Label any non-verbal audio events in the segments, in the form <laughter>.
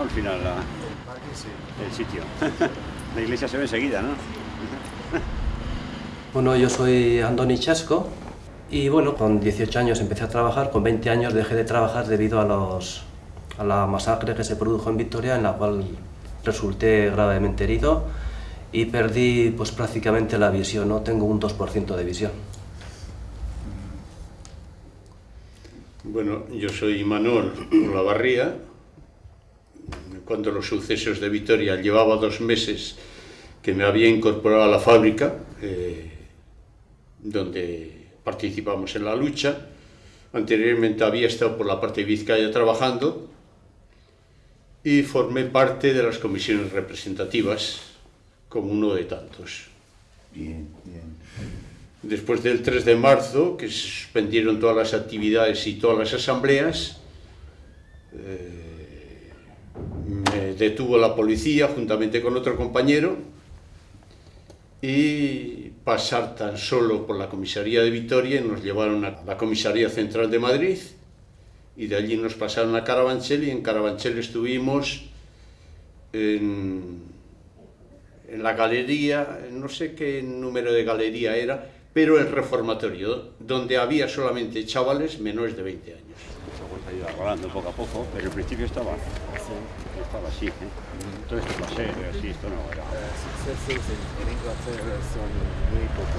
Al final, la, el sitio. <laughs> la iglesia se ve enseguida, ¿no? <laughs> Bueno, yo soy Andoni Chasco y bueno, con 18 años empecé a trabajar, con 20 años dejé de trabajar debido a, los, a la masacre que se produjo en Victoria, en la cual resulté gravemente herido y perdí pues prácticamente la visión, ¿no? Tengo un 2% de visión. Bueno, yo soy Manuel Olavarría. Cuando los sucesos de Vitoria llevaba dos meses que me había incorporado a la fábrica, eh, donde participamos en la lucha. Anteriormente había estado por la parte de Vizcaya trabajando y formé parte de las comisiones representativas como uno de tantos. Bien, bien. Después del 3 de marzo, que se suspendieron todas las actividades y todas las asambleas, eh, me detuvo la policía juntamente con otro compañero y pasar tan solo por la comisaría de Vitoria nos llevaron a la comisaría central de Madrid y de allí nos pasaron a Carabanchel y en Carabanchel estuvimos en, en la galería, no sé qué número de galería era, pero el reformatorio, donde había solamente chavales menores de 20 años. Ha ido arreglando poco a poco, pero al principio estaba, estaba así. ¿eh? Todo esto paseo y así, esto no era. Sucesos en, en Inglaterra son muy poco.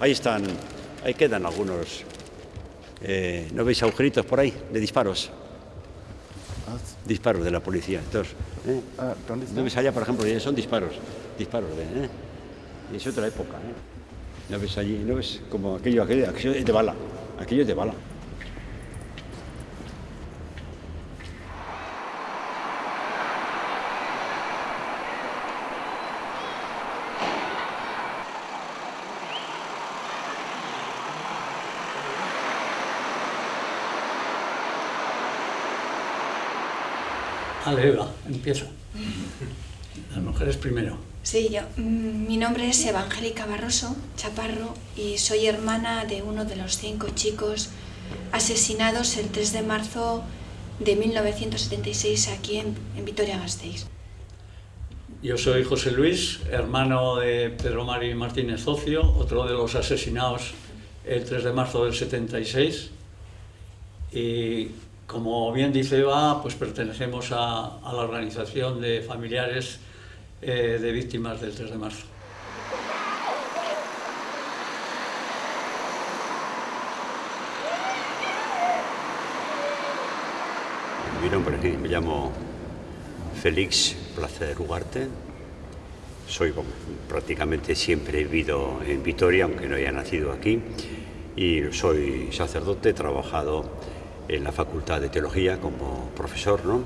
Ahí están, ahí quedan algunos. eh, ¿No veis agujeritos por ahí de disparos? Disparos de la policía. Entonces, ¿eh? Ah, ¿dónde ¿No ves allá, por ejemplo? Son disparos, disparos de... ¿eh? Y es otra época, ¿eh? ¿No ves allí? ¿No ves como aquello, aquello, aquello es de bala? Aquello es de bala. Vale, Eva, empieza. Las mujeres primero. Sí, yo. mm, Mi nombre es Evangélica Barroso Chaparro y soy hermana de uno de los cinco chicos asesinados el 3 de marzo de 1976 aquí en, en Vitoria-Gasteiz. Yo soy José Luis, hermano de Pedro Mari Martínez Ocio, otro de los asesinados el 3 de marzo del 76. Y como bien dice Eva, pues pertenecemos a, la organización de familiares eh, de víctimas del 3 de marzo. Mi nombre, sí, me llamo Félix Placer Ugarte. Soy prácticamente siempre he vivido en Vitoria, aunque no haya nacido aquí. Y soy sacerdote, he trabajado en la Facultad de Teología como profesor, ¿no?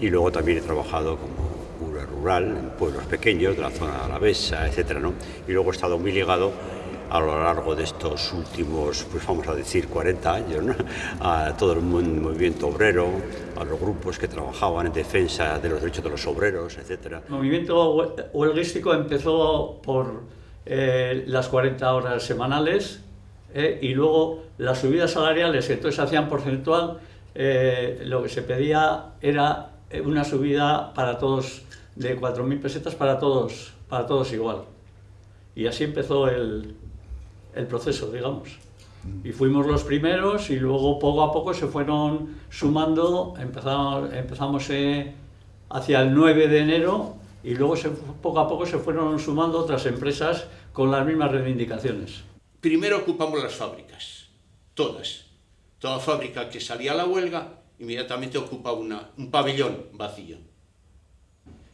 Y luego también he trabajado como cura rural en pueblos pequeños de la zona alavesa, etcétera, ¿no? Y luego he estado muy ligado a lo largo de estos últimos, pues vamos a decir, 40 años, ¿no? a todo el movimiento obrero, a los grupos que trabajaban en defensa de los derechos de los obreros, etcétera. El movimiento hue- huelguístico empezó por eh, las 40 horas semanales eh, y luego las subidas salariales, que entonces hacían porcentual, eh, lo que se pedía era una subida para todos de 4.000 pesetas para todos, para todos igual. Y así empezó el, el proceso, digamos. Y fuimos los primeros y luego poco a poco se fueron sumando, empezamos, empezamos eh, hacia el 9 de enero y luego poco a poco se fueron sumando otras empresas con las mismas reivindicaciones. Primero ocupamos las fábricas, todas. Toda fábrica que salía a la huelga inmediatamente ocupaba una, un pabellón vacío.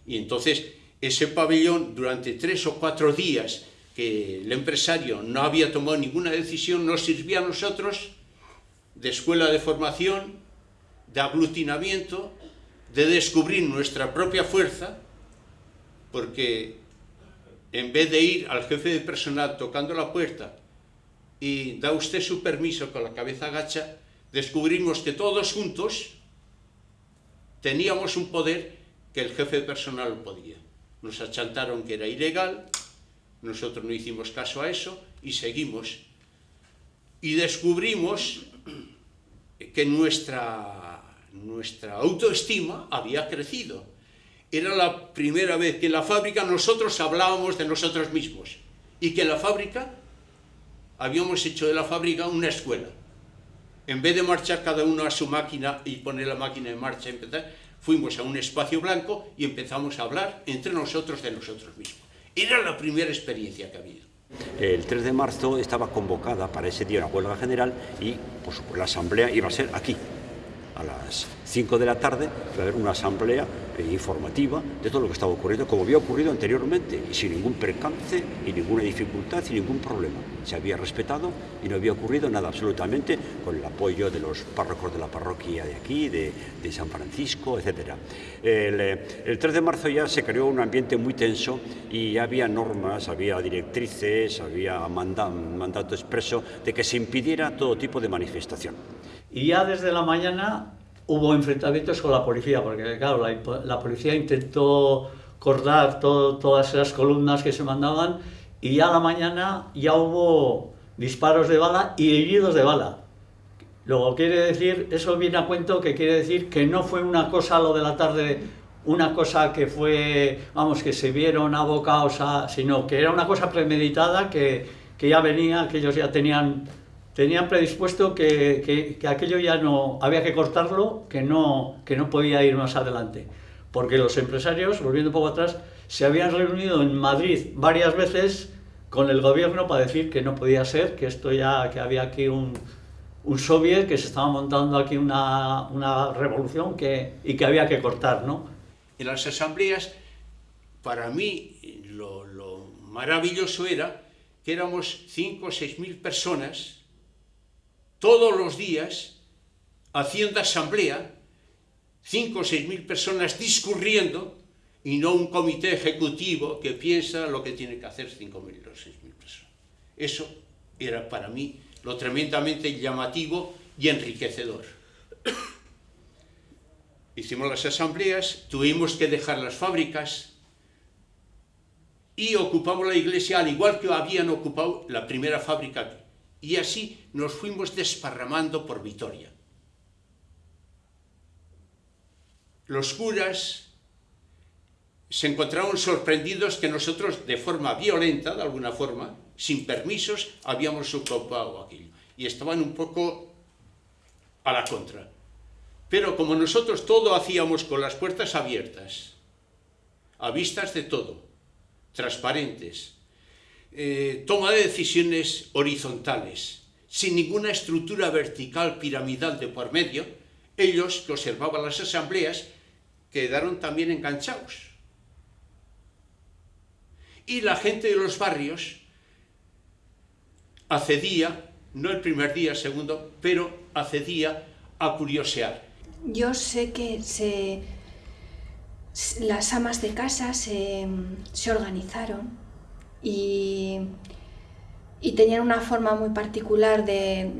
Y entonces ese pabellón durante tres o cuatro días que el empresario no había tomado ninguna decisión nos sirvió a nosotros de escuela de formación, de aglutinamiento, de descubrir nuestra propia fuerza, porque en vez de ir al jefe de personal tocando la puerta y da usted su permiso con la cabeza agacha, descubrimos que todos juntos teníamos un poder que el jefe personal no podía. nos achantaron que era ilegal, nosotros no hicimos caso a eso y seguimos. Y descubrimos que nuestra, nuestra autoestima había crecido. Era la primera vez que en la fábrica nosotros hablábamos de nosotros mismos y que en la fábrica habíamos hecho de la fábrica una escuela. En vez de marchar cada uno a su máquina y poner la máquina en marcha, empezar, fuimos a un espacio blanco y empezamos a hablar entre nosotros de nosotros mismos. Era la primera experiencia que había. El 3 de marzo estaba convocada para ese día una huelga general y por supuesto, la asamblea iba a ser aquí, a las 5 de la tarde, va a haber una asamblea informativa de todo lo que estaba ocurriendo, como había ocurrido anteriormente, y sin ningún percance, y ninguna dificultad, y ningún problema. Se había respetado y no había ocurrido nada absolutamente con el apoyo de los párrocos de la parroquia de aquí, de, San Francisco, etc. El, eh, el 3 de marzo ya se creó un ambiente muy tenso y había normas, había directrices, había manda, mandato expreso de que se impidiera todo tipo de manifestación. Y ya desde la mañana hubo enfrentamientos con la policía, porque claro, la, policía intentó cortar todas esas columnas que se mandaban y ya a la mañana ya hubo disparos de bala y heridos de bala. Luego quiere decir, eso viene a cuento que quiere decir que no fue una cosa lo de la tarde, una cosa que fue, vamos, que se vieron abocados a, sino que era una cosa premeditada que, que ya venía, que ellos ya tenían tenían predispuesto que, que, que, aquello ya no había que cortarlo, que no, que no podía ir más adelante. Porque los empresarios, volviendo un poco atrás, se habían reunido en Madrid varias veces con el gobierno para decir que no podía ser, que esto ya, que había aquí un, un soviet, que se estaba montando aquí una, una revolución que, y que había que cortar, ¿no? En las asambleas, para mí, lo, lo maravilloso era que éramos 5 o 6 mil personas todos los días haciendo asamblea, cinco o seis mil personas discurriendo y no un comité ejecutivo que piensa lo que tiene que hacer cinco mil o seis mil personas. Eso era para mí lo tremendamente llamativo y enriquecedor. <coughs> Hicimos las asambleas, tuvimos que dejar las fábricas y ocupamos la iglesia al igual que habían ocupado la primera fábrica y así nos fuimos desparramando por Vitoria. Los curas se encontraron sorprendidos que nosotros, de forma violenta, de alguna forma, sin permisos, habíamos ocupado aquello. Y estaban un poco a la contra. Pero como nosotros todo hacíamos con las puertas abiertas, a vistas de todo, transparentes, eh, toma de decisiones horizontales, sin ninguna estructura vertical piramidal de por medio, ellos que observaban las asambleas quedaron también enganchados. Y la gente de los barrios accedía, no el primer día, segundo, pero accedía a curiosear. Yo sé que se, las amas de casa se, se organizaron y, tenían una forma muy particular de,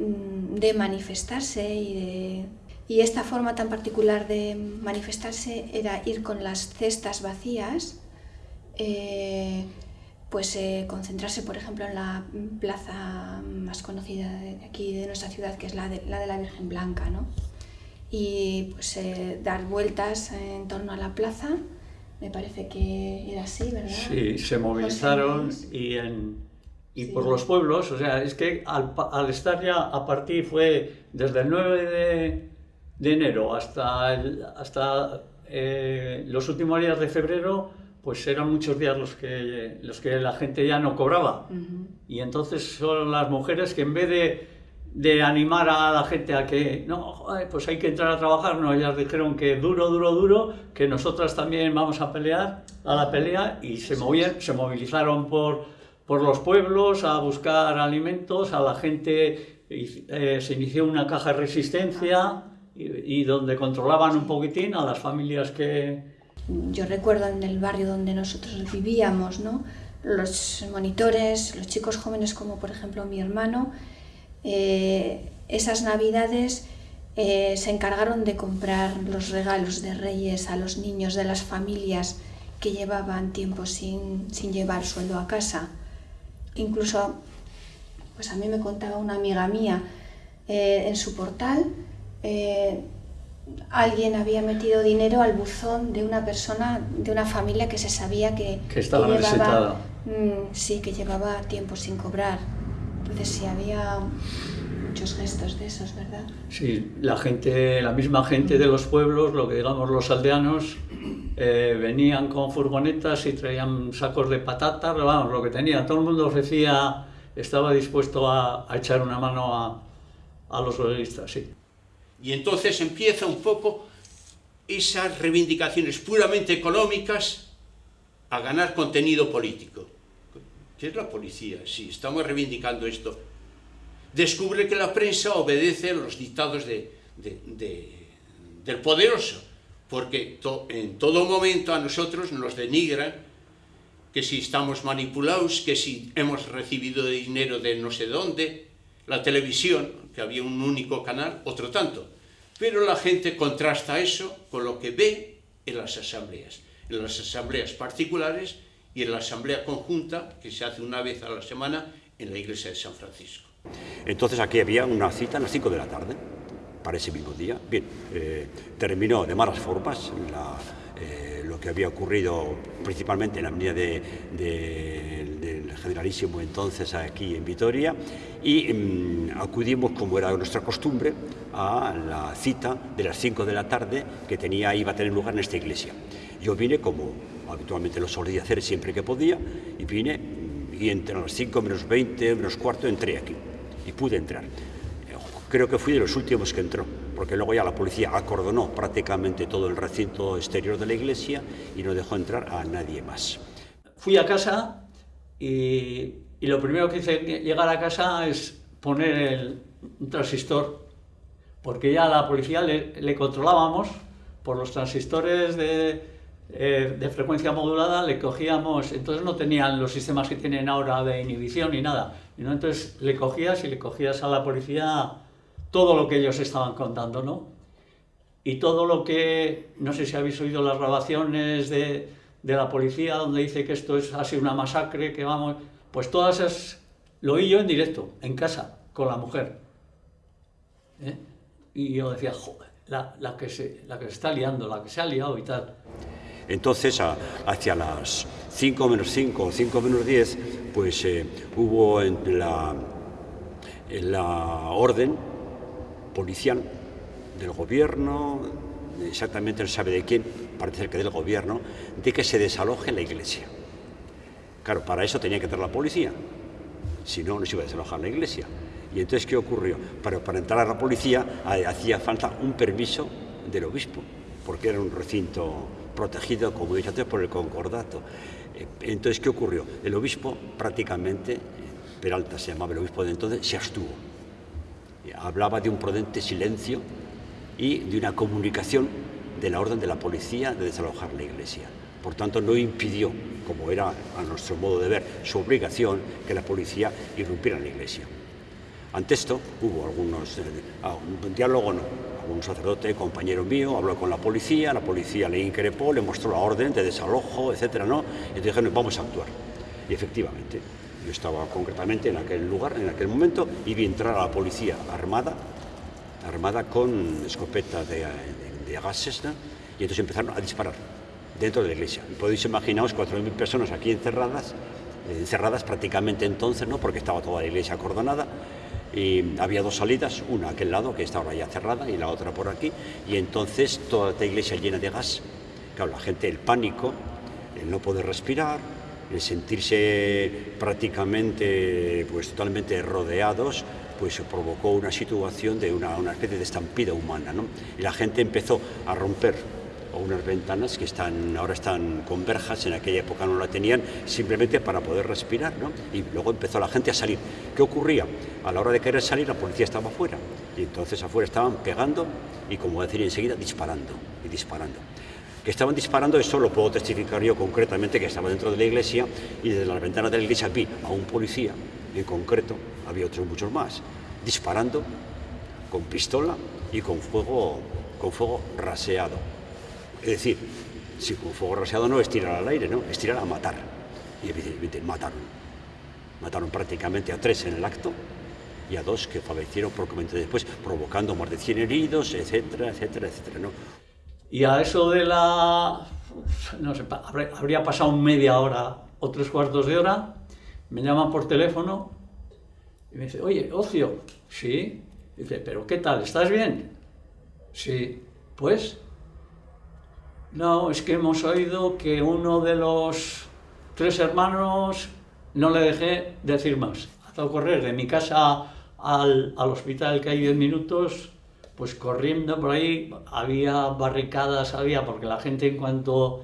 de manifestarse y esta forma tan particular de manifestarse era ir con las cestas vacías, eh, pues eh, concentrarse por ejemplo en la plaza más conocida de aquí de nuestra ciudad que es la de la, de la Virgen Blanca ¿no? y pues eh, dar vueltas en torno a la plaza me parece que era así, ¿verdad? Sí, se movilizaron y, en, y sí. por los pueblos, o sea, es que al, al, estar ya a partir fue desde el 9 de, de enero hasta, el, hasta eh, los últimos días de febrero, pues eran muchos días los que, los que la gente ya no cobraba. Uh -huh. Y entonces son las mujeres que en vez de de animar a la gente a que, no, joder, pues hay que entrar a trabajar, no, ellas dijeron que duro, duro, duro, que nosotras también vamos a pelear, a la pelea, y se, movían, se movilizaron por, por los pueblos a buscar alimentos, a la gente eh, se inició una caja de resistencia y, y, donde controlaban un poquitín a las familias que... Yo recuerdo en el barrio donde nosotros vivíamos, ¿no? los monitores, los chicos jóvenes como por ejemplo mi hermano, eh, esas navidades eh, se encargaron de comprar los regalos de reyes a los niños de las familias que llevaban tiempo sin, sin llevar sueldo a casa. Incluso, pues a mí me contaba una amiga mía eh, en su portal, eh, alguien había metido dinero al buzón de una persona, de una familia que se sabía que, Que estaba llevaba, necesitada. mm, sí, que llevaba tiempo sin cobrar. Entonces sí había muchos gestos de esos, ¿verdad? Sí, la gente, la misma gente de los pueblos, lo que digamos los aldeanos, eh, venían con furgonetas y traían sacos de patatas, vamos, lo que tenía. Todo el mundo ofrecía, estaba dispuesto a, a echar una mano a, a los huelguistas, sí. Y entonces empieza un poco esas reivindicaciones puramente económicas a ganar contenido político. ¿Qué es la policía? Sí, estamos reivindicando esto. Descubre que la prensa obedece a los dictados de- de- de- del poderoso, porque en todo momento a nosotros nos denigran que si estamos manipulados, que si hemos recibido dinero de no sé dónde, la televisión, que había un único canal, otro tanto. Pero la gente contrasta eso con lo que ve en las asambleas, en las asambleas particulares y en la asamblea conjunta que se hace una vez a la semana en la iglesia de San Francisco. Entonces aquí había una cita a las 5 de la tarde, para ese mismo día. Bien, eh, terminó de malas formas eh, lo que había ocurrido principalmente en la avenida de- de- del Generalísimo entonces aquí en Vitoria y mm, acudimos, como era nuestra costumbre, a la cita de las 5 de la tarde que tenía, iba a tener lugar en esta iglesia. Yo vine como habitualmente lo solía hacer siempre que podía y vine y entre las 5 menos 20, menos cuarto entré aquí y pude entrar. Creo que fui de los últimos que entró, porque luego ya la policía acordonó prácticamente todo el recinto exterior de la iglesia y no dejó entrar a nadie más. Fui a casa y, y lo primero que hice llegar a casa es poner el, un transistor, porque ya la policía le, le controlábamos por los transistores de, eh, de frecuencia modulada, le cogíamos, entonces no tenían los sistemas que tienen ahora de inhibición ni nada, ¿no? entonces le cogías y le cogías a la policía todo lo que ellos estaban contando, ¿no? y todo lo que, no sé si habéis oído las grabaciones de, de la policía donde dice que esto es, ha sido una masacre, que vamos, pues todas esas, lo oí yo en directo, en casa, con la mujer. ¿eh? Y yo decía, joder, la, la que se, la que se está liando, la que se ha liado y tal. Entonces, hacia las 5 menos 5 o 5 menos 10, pues eh, hubo la, en la orden policial del gobierno, exactamente no sabe de quién, parece que del gobierno, de que se desaloje la iglesia. Claro, para eso tenía que entrar la policía, si no, no se iba a desalojar la iglesia. Y entonces, ¿qué ocurrió? Para, entrar a la policía hacía falta un permiso del obispo, porque era un recinto protegido, como he dicho antes, por el concordato. Eh, Entonces, ¿qué ocurrió? El obispo prácticamente, eh, Peralta se llamaba el obispo de entonces, se abstuvo. Hablaba de un prudente silencio y de una comunicación de la orden de la policía de desalojar la iglesia. Por tanto, no impidió, como era a nuestro modo de ver su obligación, que la policía irrumpiera en la iglesia. Ante esto hubo algunos, eh, ah, un diálogo no, un sacerdote, compañero mío, habló con la policía, la policía le increpó, le mostró la orden de desalojo, etcétera, ¿no? Y dijeron, vamos a actuar. Y efectivamente, yo estaba concretamente en aquel lugar, en aquel momento, y vi entrar a la policía armada, armada con escopeta de, de- gases, y entonces empezaron a disparar dentro de la iglesia. Y podéis imaginaros 4.000 personas aquí encerradas, encerradas prácticamente entonces, ¿no? porque estaba toda la iglesia acordonada, y había dos salidas, una a aquel lado, que está ahora ya cerrada, y la otra por aquí, y entonces toda la iglesia llena de gas. Claro, la gente, el pánico, el no poder respirar, el sentirse prácticamente, pues totalmente rodeados, pues provocó una situación de una, una especie de estampida humana, ¿no? Y la gente empezó a romper unas ventanas que están, ahora están con verjas, en aquella época no la tenían, simplemente para poder respirar, ¿no? Y luego empezó la gente a salir. ¿Qué ocurría? A la hora de querer salir, la policía estaba afuera, y entonces afuera estaban pegando y, como decir enseguida, disparando y disparando. Que estaban disparando, eso lo puedo testificar yo concretamente, que estaba dentro de la iglesia y desde las ventanas de la iglesia vi a un policía, en concreto, había otros muchos más, disparando con pistola y con fuego, con fuego raseado. Es decir, si con fuego rasiado no es tirar al aire, ¿no? Es tirar a matar. Y evidentemente mataron. Mataron prácticamente a tres en el acto y a dos que fallecieron propiamente después, provocando más de 100 heridos, etcétera, etcétera, etcétera, ¿no? Y a eso de la... no sé, habría pasado media hora o tres cuartos de hora, me llaman por teléfono y me dice, oye, Ocio, sí. Dice, pero ¿qué tal? ¿Estás bien? Sí. Pues, no, es que hemos oído que uno de los tres hermanos no le dejé decir más. Hasta correr de mi casa al, al hospital que hay 10 minutos, pues corriendo por ahí, había barricadas, había, porque la gente en cuanto,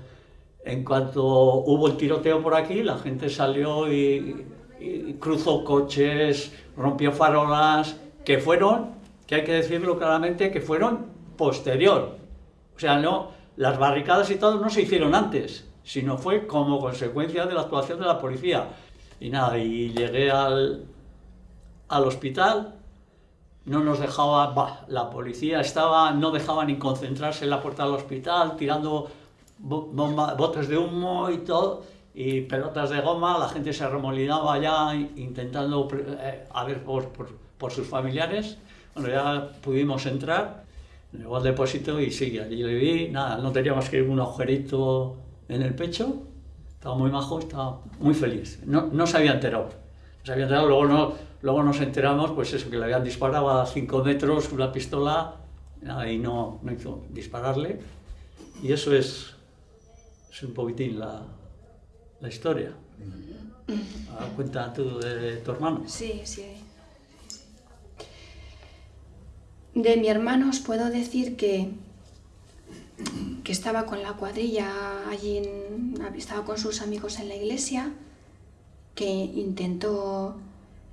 en cuanto hubo el tiroteo por aquí, la gente salió y, y cruzó coches, rompió farolas, que fueron, que hay que decirlo claramente, que fueron posterior. O sea, no, las barricadas y todo no se hicieron antes, sino fue como consecuencia de la actuación de la policía. Y nada, y llegué al, al hospital, no nos dejaba, la policía estaba, no dejaba ni concentrarse en la puerta del hospital, tirando botes de humo y todo, y pelotas de goma, la gente se remolinaba ya intentando eh, a ver por, por, por, sus familiares. Bueno, ya pudimos entrar, llegó al depósito y sí, allí le vi, nada, no tenía más que un agujerito en el pecho, estaba muy majo, estaba muy feliz, no, no se había enterado, no se había enterado, luego no, Luego nos enteramos, pues eso, que le habían disparado a 5 metros una pistola y no, no hizo dispararle. Y eso es, es un poquitín la, la historia. Ahora cuenta tú de tu hermano. Sí, sí. De mi hermano os puedo decir que, que estaba con la cuadrilla allí, estaba con sus amigos en la iglesia, que intentó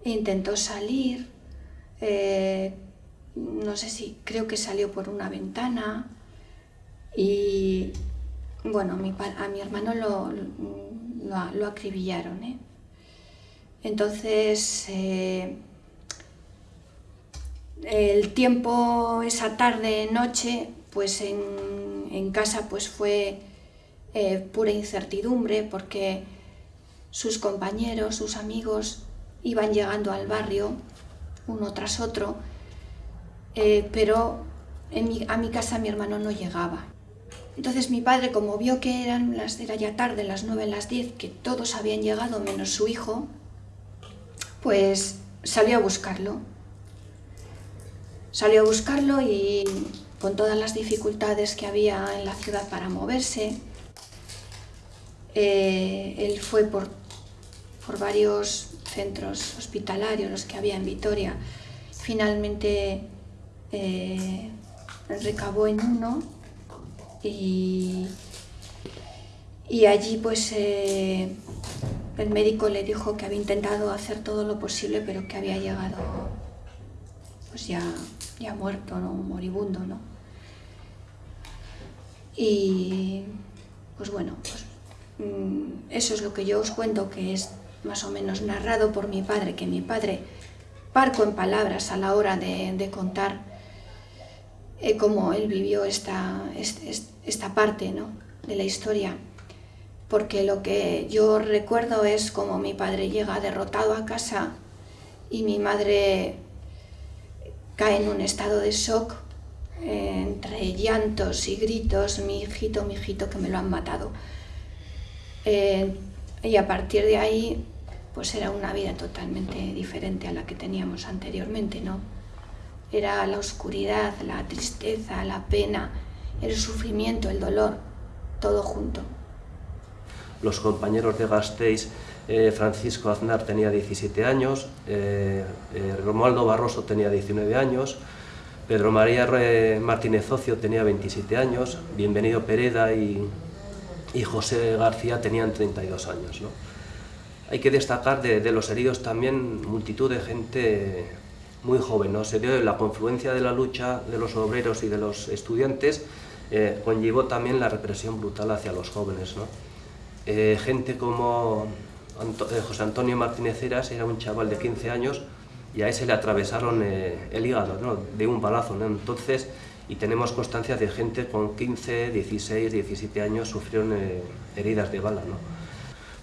intentó salir, eh, no sé si, creo que salió por una ventana y bueno, a mi hermano lo, lo, acribillaron. ¿eh? Entonces, eh, el tiempo, esa tarde, noche, pues en, en casa pues fue pura incertidumbre porque sus compañeros, sus amigos iban llegando al barrio uno tras otro, eh, pero a mi casa mi hermano no llegaba. Entonces mi padre, como vio que eran las, era ya tarde, las nueve, las diez, que todos habían llegado menos su hijo, pues salió a buscarlo. Salió a buscarlo y con todas las dificultades que había en la ciudad para moverse, eh, él fue por, por varios centros hospitalarios, los que había en Vitoria. Finalmente eh, recabó en uno y, y allí pues eh, el médico le dijo que había intentado hacer todo lo posible pero que había llegado pues ya, ya muerto, ¿no? moribundo. ¿no? Y pues bueno, pues, mm, eso es lo que yo os cuento que es más o menos narrado por mi padre, que mi padre parco en palabras a la hora de, contar eh, cómo él vivió esta, esta parte ¿no? de la historia. Porque lo que yo recuerdo es como mi padre llega derrotado a casa y mi madre cae en un estado de shock entre llantos y gritos, mi hijito, mi hijito, que me lo han matado. Eh, y a partir de ahí pues era una vida totalmente diferente a la que teníamos anteriormente, ¿no? Era la oscuridad, la tristeza, la pena, el sufrimiento, el dolor, todo junto. Los compañeros de Gasteiz, eh, Francisco Aznar tenía 17 años, eh, eh, Romualdo Barroso tenía 19 años, Pedro María Martínez Ocio tenía 27 años, Bienvenido Pereda y, José García tenían 32 años. ¿no? Hay que destacar de, los heridos también multitud de gente muy joven, ¿no? Se dio la confluencia de la lucha de los obreros y de los estudiantes, conllevó también la represión brutal hacia los jóvenes, ¿no? Gente como José Antonio Martínez Eras era un chaval de 15 años y a ese le atravesaron el hígado ¿no? de un balazo. ¿no? Entonces y tenemos constancia de gente con 15, 16, 17 años sufrieron eh, heridas de bala. ¿no?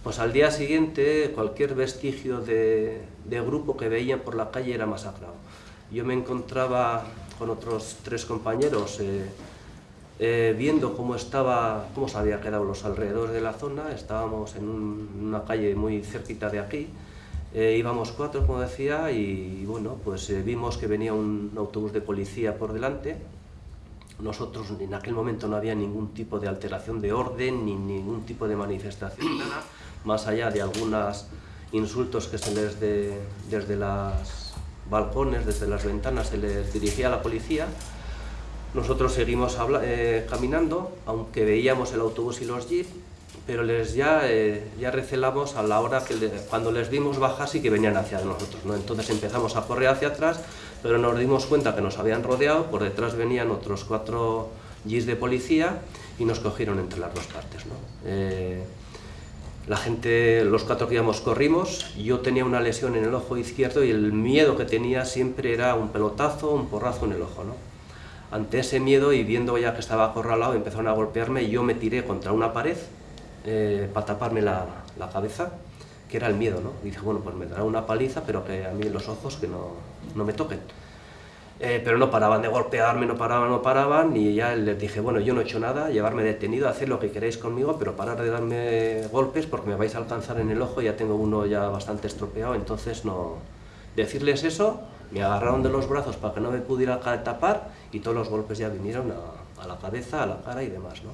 Pues al día siguiente cualquier vestigio de, grupo que veían por la calle era masacrado. Yo me encontraba con otros tres compañeros eh, eh, viendo cómo, estaba, cómo se había quedado los alrededores de la zona, estábamos en un, una calle muy cerquita de aquí, eh, íbamos cuatro, como decía, y, bueno, pues eh, vimos que venía un autobús de policía por delante, nosotros en aquel momento no había ningún tipo de alteración de orden, ni ningún tipo de manifestación, nada, más allá de algunos insultos que se les de, desde los balcones, desde las ventanas, se les dirigía a la policía. Nosotros seguimos eh, caminando, aunque veíamos el autobús y los jeeps, pero les ya, eh, ya recelamos a la hora que le, cuando les vimos bajar sí que venían hacia nosotros, ¿no? Entonces empezamos a correr hacia atrás, pero nos dimos cuenta que nos habían rodeado, por detrás venían otros cuatro jeeps de policía y nos cogieron entre las dos partes, ¿no? Eh, la gente, los cuatro que íbamos corrimos, yo tenía una lesión en el ojo izquierdo y el miedo que tenía siempre era un pelotazo, un porrazo en el ojo, ¿no? Ante ese miedo y viendo ya que estaba acorralado, empezaron a golpearme y yo me tiré contra una pared eh, para taparme la, la, cabeza, que era el miedo, ¿no? Y dije, bueno, pues me dará una paliza, pero que a mí los ojos que no, no me toquen. Eh, pero no paraban de golpearme, no paraban, no paraban, y ya les dije, bueno, yo no he hecho nada, llevarme detenido, hacer lo que queréis conmigo, pero parar de darme golpes porque me vais a alcanzar en el ojo, ya tengo uno ya bastante estropeado, entonces no... Decirles eso, me agarraron de los brazos para que no me pudiera tapar, y todos los golpes ya vinieron a, la cabeza, a la cara y demás, ¿no?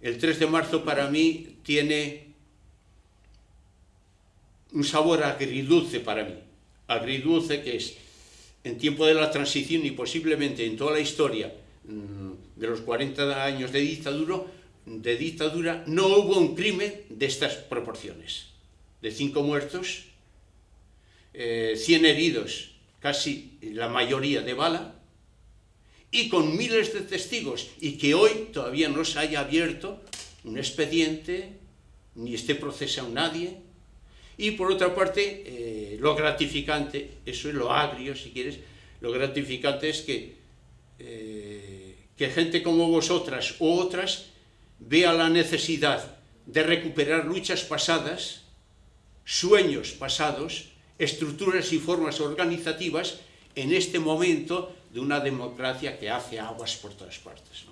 El 3 de marzo para mí tiene un sabor agridulce para mí. Agridulce que es en tiempo de la transición y posiblemente en toda la historia mm, de los 40 años de dictadura, de dictadura no hubo un crimen de estas proporciones. De cinco muertos, eh, 100 heridos, casi la mayoría de bala, y con miles de testigos, y que hoy todavía no se haya abierto un expediente, ni esté procesado nadie, y por otra parte, eh, lo gratificante, eso es lo agrio si quieres, lo gratificante es que, eh, que gente como vosotras u otras vea la necesidad de recuperar luchas pasadas, sueños pasados, estructuras y formas organizativas en este momento de una democracia que hace aguas por todas partes.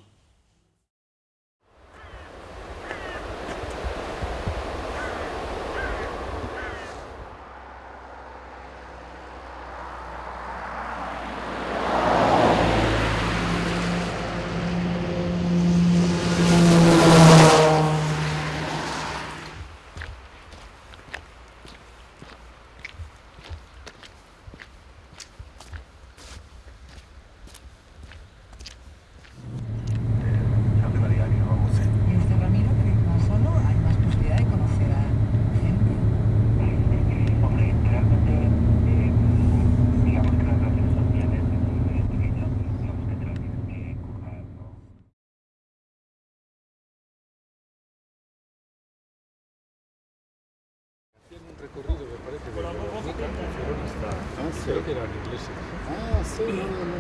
Recorrido, me parece, de Verónica Ferrorista. Ah, sí. Creo que eran ingleses. Ah, sí, no, no, no.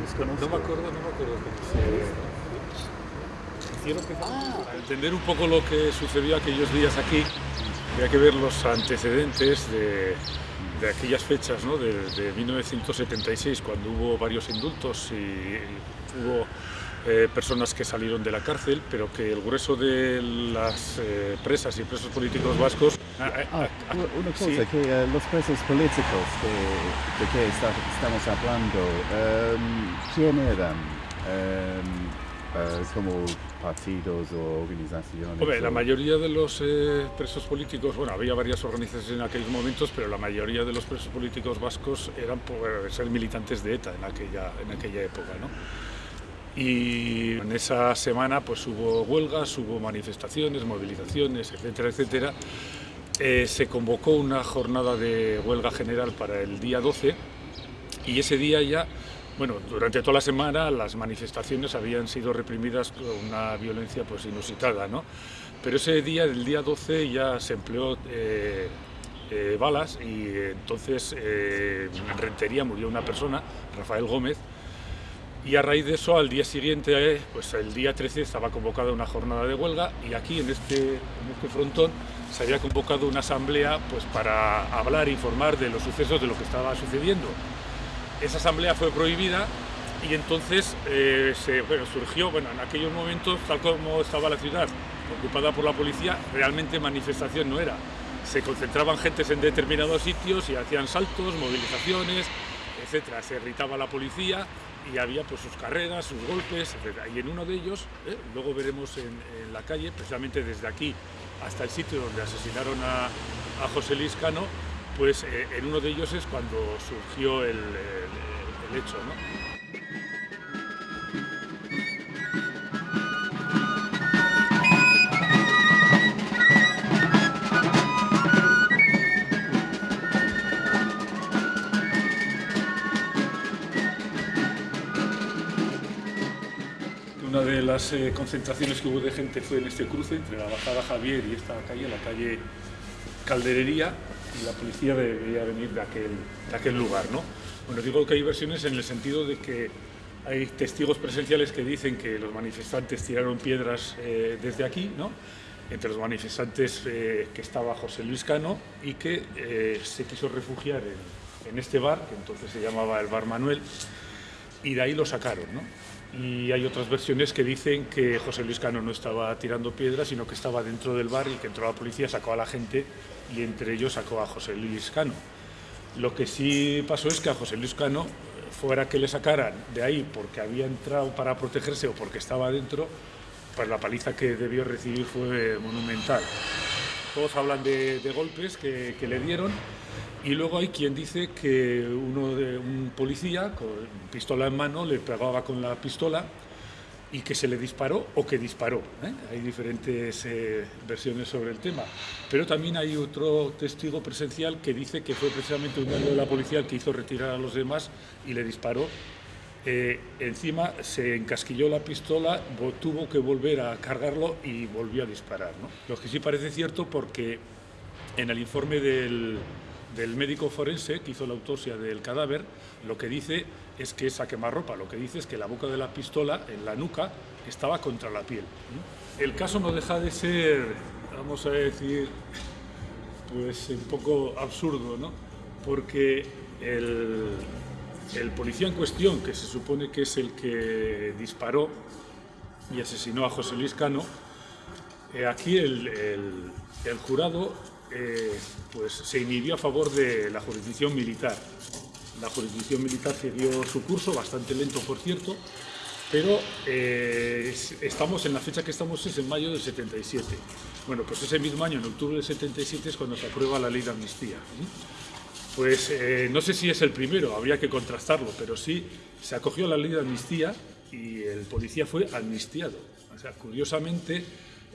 Los No conozco. me acuerdo, no me acuerdo cómo se Hicieron que Ah. Para entender un poco lo que sucedió aquellos días aquí, había que ver los antecedentes de, de aquellas fechas, ¿no? de, de 1976, cuando hubo varios indultos y hubo eh, personas que salieron de la cárcel, pero que el grueso de las eh, presas y presos políticos vascos... ah, Ah, ah, u- una sí. cosa, que eh, los presos políticos de, de que está- estamos hablando, em, ¿quién eran? Em, eh, como partidos o organizaciones? Hombre, la o- mayoría de los eh, presos políticos, bueno, había varias organizaciones en aquellos momentos, pero la mayoría de los presos políticos vascos eran por ser militantes de ETA en aquella, en aquella época, ¿no? Y en esa semana pues hubo huelgas, hubo manifestaciones, movilizaciones, etcétera, etcétera. Eh, se convocó una jornada de huelga general para el día 12 y ese día ya, bueno, durante toda la semana las manifestaciones habían sido reprimidas con una violencia pues inusitada, ¿no? Pero ese día, el día 12, ya se empleó eh, eh, balas y entonces en Rentería murió una persona, Rafael Gómez, y a raíz de eso, al día siguiente, pues el día 13 estaba convocada una jornada de huelga y aquí en este, en este frontón se había convocado una asamblea pues, para hablar e informar de los sucesos de lo que estaba sucediendo. Esa asamblea fue prohibida y entonces eh, se, surgió, bueno, en aquellos momentos, tal como estaba la ciudad ocupada por la policía, realmente manifestación no era. Se concentraban gentes en determinados sitios y hacían saltos, movilizaciones, etcétera. Se irritaba la policía y había pues sus carreras, sus golpes, etc. Y en uno de ellos, eh, luego veremos en, la calle, precisamente desde aquí hasta el sitio donde asesinaron a, José Luis Cano, pues eh, en uno de ellos es cuando surgió el, el hecho. ¿no? Las eh, concentraciones que hubo de gente fue en este cruce entre la Bajada Javier y esta calle, la calle Calderería, y la policía debería venir de aquel, de aquel lugar. ¿no? Bueno, digo que hay versiones en el sentido de que hay testigos presenciales que dicen que los manifestantes tiraron piedras eh, desde aquí, ¿no? entre los manifestantes eh, que estaba José Luis Cano y que se quiso refugiar en, en, este bar, que entonces se llamaba el Bar Manuel, y de ahí lo sacaron. ¿no? Y hay otras versiones que dicen que José Luis Cano no estaba tirando piedras, sino que estaba dentro del bar y que entró la policía, sacó a la gente y entre ellos sacó a José Luis Cano. Lo que sí pasó es que a José Luis Cano, fuera que le sacaran de ahí porque había entrado para protegerse o porque estaba dentro, pues la paliza que debió recibir fue monumental. Todos hablan de, golpes que, que le dieron y luego hay quien dice que uno de un policía con pistola en mano le pegaba con la pistola y que se le disparó o que disparó. ¿eh? Hay diferentes eh, versiones sobre el tema. Pero también hay otro testigo presencial que dice que fue precisamente un miembro de la policía el que hizo retirar a los demás y le disparó. Eh, encima se encasquilló la pistola, tuvo que volver a cargarlo y volvió a disparar. Lo que sí parece cierto porque en el informe del, del médico forense que hizo la autopsia del cadáver, lo que dice es que esa quemarropa, lo que dice es que la boca de la pistola, en la nuca, estaba contra la piel. El caso no deja de ser, vamos a decir, pues un poco absurdo, ¿no? Porque el, policía en cuestión, que se supone que es el que disparó y asesinó a José Luis Cano, eh, aquí el, el jurado eh, pues se inhibió a favor de la jurisdicción militar. La jurisdicción militar siguió su curso, bastante lento por cierto, pero eh, estamos en la fecha que estamos es en mayo del 77. Bueno, pues ese mismo año, en octubre del 77, es cuando se aprueba la ley de amnistía. Pues eh, no sé si es el primero, habría que contrastarlo, pero sí se acogió la ley de amnistía y el policía fue amnistiado. O sea, curiosamente,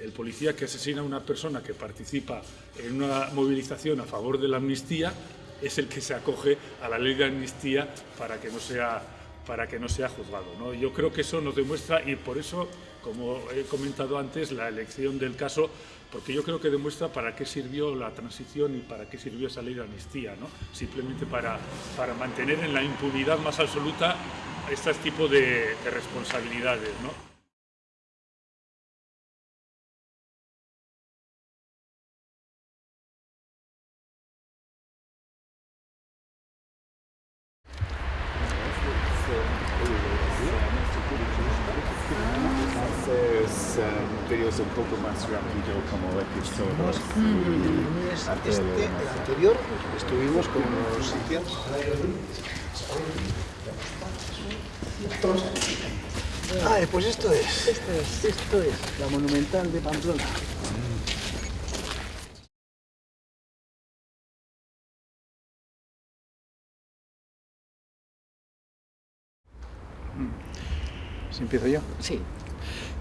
el policía que asesina a una persona que participa en una movilización a favor de la amnistía es el que se acoge a la ley de amnistía para que no sea, para que no sea juzgado. Yo creo que eso nos demuestra, y por eso, como he comentado antes, la elección del caso, porque yo creo que demuestra para qué sirvió la transición y para qué sirvió esa ley de amnistía, ¿no? simplemente para, para mantener en la impunidad más absoluta este tipo de, de responsabilidades. Un poco más rápido como episodios. Este, este, el anterior, estuvimos con los sitios. Ah, pues esto es. Esto es. Esto es la monumental de Pamplona. ¿Si empiezo yo? Sí.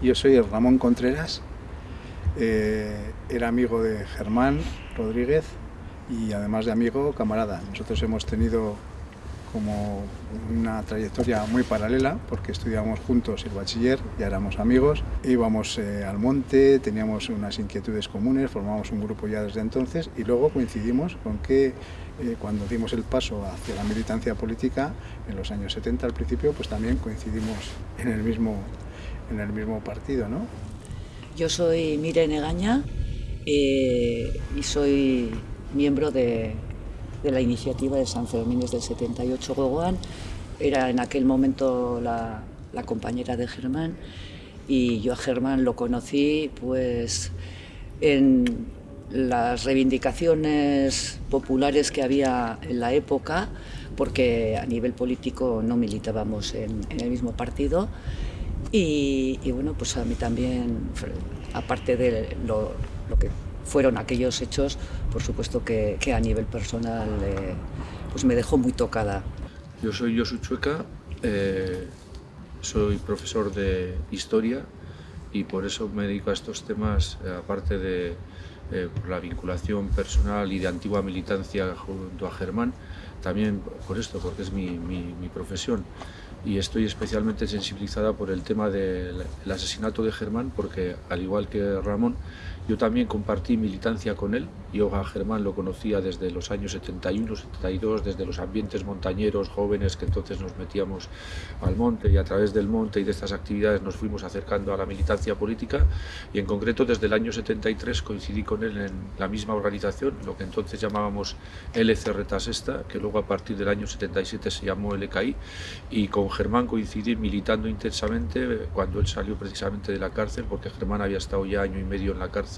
Yo soy Ramón Contreras, eh, era amigo de Germán Rodríguez y además de amigo, camarada. Nosotros hemos tenido como una trayectoria muy paralela, porque estudiábamos juntos el bachiller, ya éramos amigos, íbamos eh, al monte, teníamos unas inquietudes comunes, formamos un grupo ya desde entonces y luego coincidimos con que eh, cuando dimos el paso hacia la militancia política, en los años 70 al principio, pues también coincidimos en el mismo, en el mismo partido. ¿no? Yo soy Mirene Gaña eh, y soy miembro de de la iniciativa de San Fermín del 78 Gogoan. Era en aquel momento la, la, compañera de Germán y yo a Germán lo conocí pues en las reivindicaciones populares que había en la época, porque a nivel político no militábamos en, en el mismo partido. Y, bueno, pues a mí también, aparte de lo, que fueron aquellos hechos, por supuesto que, a nivel personal eh, pues me dejó muy tocada. Yo soy Josu Chueca, eh, soy profesor de historia y por eso me dedico a estos temas, eh, aparte de eh, la vinculación personal y de antigua militancia junto a Germán, también por esto, porque es mi profesión y estoy especialmente sensibilizada por el tema del asesinato de Germán porque al igual que Ramón yo también compartí militancia con él yo a Germán lo conocía desde los años 71, 72 desde los ambientes montañeros jóvenes que entonces nos metíamos al monte y a través del monte y de estas actividades nos fuimos acercando a la militancia política y en concreto desde el año 73 coincidí con él en la misma organización lo que entonces llamábamos LCR Tasesta que luego a partir del año 77 se llamó LKI y con Germán coincidí militando intensamente cuando él salió precisamente de la cárcel, porque Germán había estado ya año y medio en la cárcel,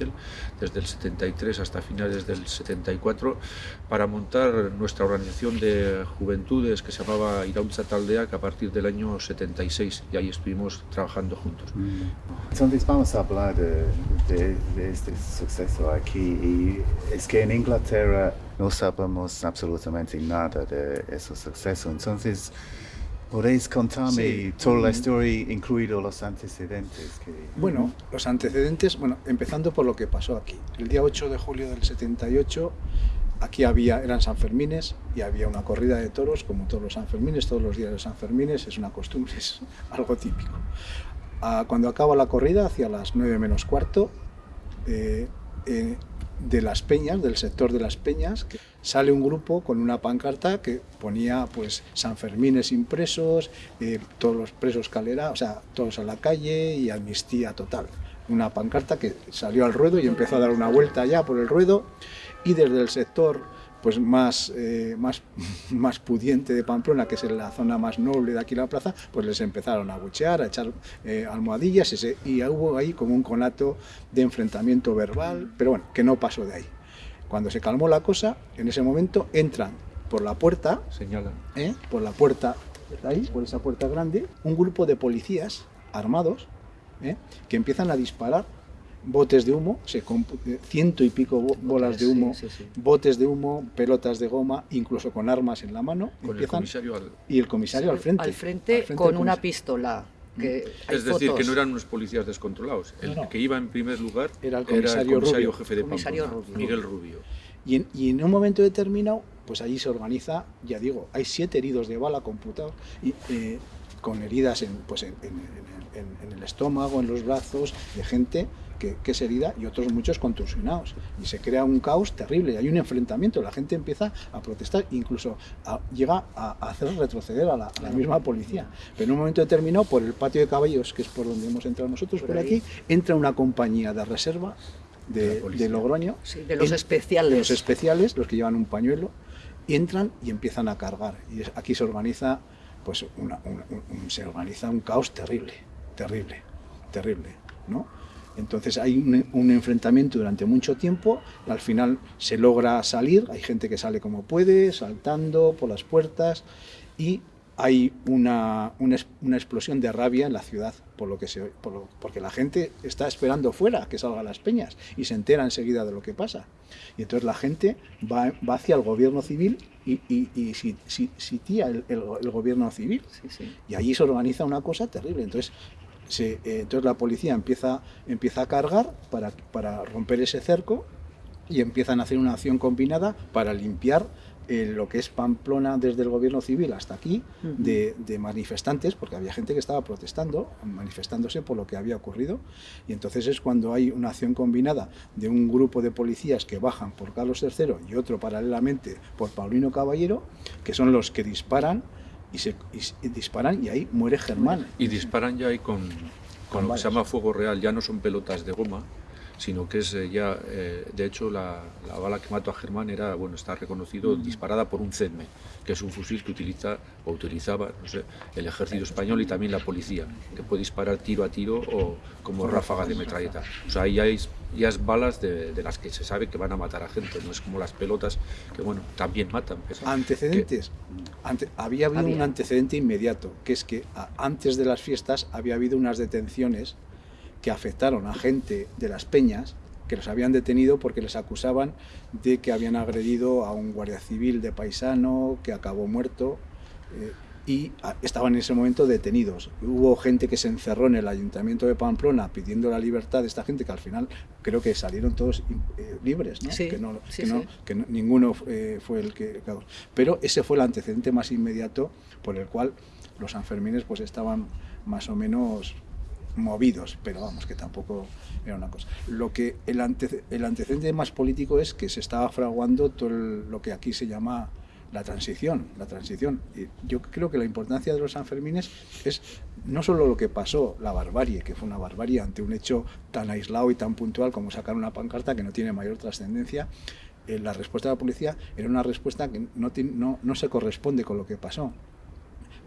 desde el 73 hasta finales del 74, para montar nuestra organización de juventudes que se llamaba Irautza Taldea, a partir del año 76, y ahí estuvimos trabajando juntos. Entonces vamos a hablar de, de, de este suceso aquí, y es que en Inglaterra no sabemos absolutamente nada de ese suceso, entonces ¿Podéis contarme sí. toda la historia, incluido los antecedentes? Que... Bueno, los antecedentes, bueno, empezando por lo que pasó aquí. El día 8 de julio del 78, aquí había, eran San Fermines y había una corrida de toros, como todos los San Fermines, todos los días de San Fermines, es una costumbre, <laughs> es algo típico. Ah, cuando acaba la corrida, hacia las 9 menos cuarto, eh, eh, de las peñas, del sector de las peñas, que sale un grupo con una pancarta que ponía pues San Fermines impresos, eh, todos los presos calera, o sea, todos a la calle y amnistía total. Una pancarta que salió al ruedo y empezó a dar una vuelta ya por el ruedo y desde el sector pues más, eh, más, <laughs> más pudiente de Pamplona, que es la zona más noble de aquí la plaza, pues les empezaron a buchear, a echar eh, almohadillas ese, y hubo ahí como un conato de enfrentamiento verbal, pero bueno, que no pasó de ahí. Cuando se calmó la cosa, en ese momento entran por la puerta, señalan, ¿eh? por la puerta, ahí, por esa puerta grande, un grupo de policías armados ¿eh? que empiezan a disparar botes de humo, se ciento y pico bolas de humo, sí, sí, sí. botes de humo, pelotas de goma, incluso con armas en la mano. Con empiezan, el comisario al... Y el comisario al frente. Al frente, al frente con una pistola. Que es decir, fotos. que no eran unos policías descontrolados. El no, no. que iba en primer lugar era el comisario, era el comisario Rubio. jefe de comisario Pamplona, Rubio. Miguel Rubio. Y en, y en, un momento determinado, pues allí se organiza, ya digo, hay siete heridos de bala computados y eh, con heridas en, pues en, en, en, el estómago, en los brazos, de gente que, que, es herida y otros muchos contusionados. Y se crea un caos terrible, hay un enfrentamiento, la gente empieza a protestar, incluso a, llega a, a, hacer retroceder a la, a la, misma policía. Pero en un momento determinado, por el patio de caballos, que es por donde hemos entrado nosotros, por, por aquí, entra una compañía de reserva de, de Logroño. Sí, de los en, especiales. De los especiales, los que llevan un pañuelo, entran y empiezan a cargar. Y aquí se organiza, pues, una, una, un, se organiza un caos terrible, terrible, terrible, ¿no? Entonces hay un, un, enfrentamiento durante mucho tiempo, al final se logra salir, hay gente que sale como puede, saltando por las puertas y hay una, una, una explosión de rabia en la ciudad, por lo que se, por lo, porque la gente está esperando fuera que salgan las peñas y se entera enseguida de lo que pasa. Y entonces la gente va, va hacia el gobierno civil y, y, y sitía el, el, el, gobierno civil. Sí, sí. Y allí se organiza una cosa terrible. Entonces se, eh, entonces la policía empieza, empieza a cargar para, para romper ese cerco y empiezan a hacer una acción combinada para limpiar eh, lo que es Pamplona desde el gobierno civil hasta aquí, de, de, manifestantes, porque había gente que estaba protestando, manifestándose por lo que había ocurrido, y entonces es cuando hay una acción combinada de un grupo de policías que bajan por Carlos III y otro paralelamente por Paulino Caballero, que son los que disparan, y se y, disparan y ahí muere Germán. Y disparan ya ahí con, con, lo que se llama fuego real, ya no son pelotas de goma, sino que es eh, ya, eh, de hecho, la, la, bala que mató a Germán era, bueno, está reconocido, disparada por un CEDME, que es un fusil que utiliza o utilizaba, no sé, el ejército español y también la policía, que puede disparar tiro a tiro o como ráfaga de metralleta. O sea, ahí hay ya es balas de, de, las que se sabe que van a matar a gente, no es como las pelotas que, bueno, también matan. Antecedentes. Que... Ante, había habido había. un antecedente inmediato, que es que antes de las fiestas había habido unas detenciones que afectaron a gente de las peñas que los habían detenido porque les acusaban de que habían agredido a un guardia civil de paisano que acabó muerto eh, y estaban en ese momento detenidos. Hubo gente que se encerró en el ayuntamiento de Pamplona pidiendo la libertad de esta gente que al final creo que salieron todos eh, libres, ¿no? Sí, que, no, sí, que, no, sí. que no, ninguno eh, fue el que... Pero ese fue el antecedente más inmediato por el cual los Sanfermines pues estaban más o menos movidos, pero vamos, que tampoco era una cosa. Lo que el, ante, el antecedente más político es que se estaba fraguando todo el, lo que aquí se llama la transición, la transición. Y yo creo que la importancia de los Sanfermines es no solo lo que pasó, la barbarie, que fue una barbarie ante un hecho tan aislado y tan puntual como sacar una pancarta que no tiene mayor trascendencia, eh, la respuesta de la policía era una respuesta que no, no, no se corresponde con lo que pasó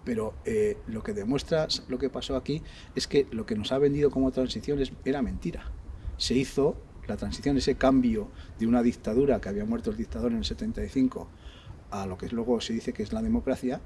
pero eh, lo que demuestra lo que pasó aquí es que lo que nos ha vendido como transición es, era mentira. Se hizo la transición, ese cambio de una dictadura que había muerto el dictador en el 75 a lo que luego se dice que es la democracia,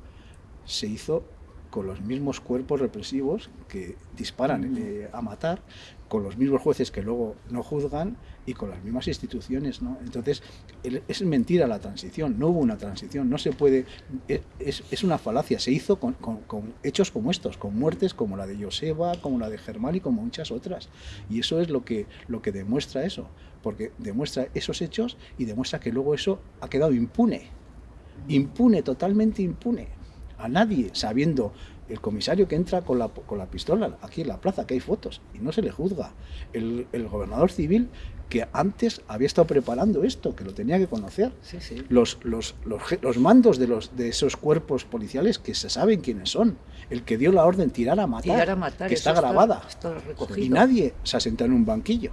se hizo con los mismos cuerpos represivos que disparan eh, a matar, con los mismos jueces que luego no juzgan y con las mismas instituciones. ¿no? Entonces, es mentira la transición, no hubo una transición, no se puede, es, es una falacia, se hizo con, con, con, hechos como estos, con muertes como la de Joseba, como la de Germán y como muchas otras. Y eso es lo que, lo que demuestra eso, porque demuestra esos hechos y demuestra que luego eso ha quedado impune, impune, totalmente impune a nadie, sabiendo el comisario que entra con la, con la pistola aquí en la plaza, que hay fotos, y no se le juzga. El, el, gobernador civil que antes había estado preparando esto, que lo tenía que conocer. Sí, sí. Los, los, los, los, mandos de, los, de esos cuerpos policiales que se saben quiénes son. El que dio la orden tirar a matar, tirar a matar que está grabada. Está, está y nadie se ha sentado en un banquillo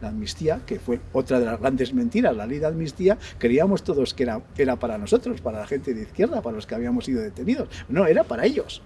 la amnistía, que fue otra de las grandes mentiras, la ley de amnistía, creíamos todos que era, era para nosotros, para la gente de izquierda, para los que habíamos sido detenidos. No, era para ellos.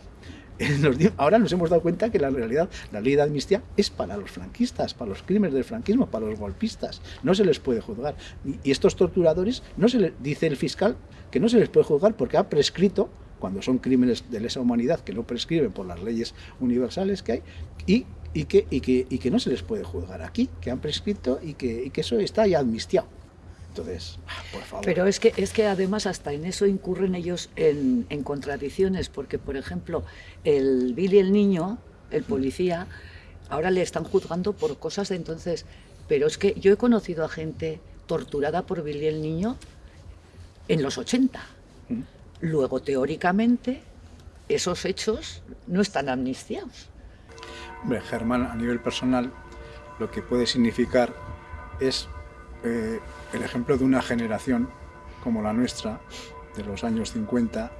<laughs> Ahora nos hemos dado cuenta que la realidad, la ley de amnistía es para los franquistas, para los crímenes del franquismo, para los golpistas. No se les puede juzgar. Y, y estos torturadores, no se les, dice el fiscal que no se les puede juzgar porque ha prescrito cuando son crímenes de lesa humanidad que no prescriben por las leyes universales que hay, y y que, y, que, y que no se les puede juzgar aquí, que han prescrito y que, y que eso está ya amnistiado. Entonces, ah, por favor. Pero es que, es que además hasta en eso incurren ellos en, en contradicciones, porque por ejemplo, el Billy el niño, el policía, ahora le están juzgando por cosas de entonces, pero es que yo he conocido a gente torturada por Billy el niño en los 80. Luego, teóricamente, esos hechos no están amnistiados. Germán, a nivel personal, lo que puede significar es eh, el ejemplo de una generación como la nuestra, de los años 50,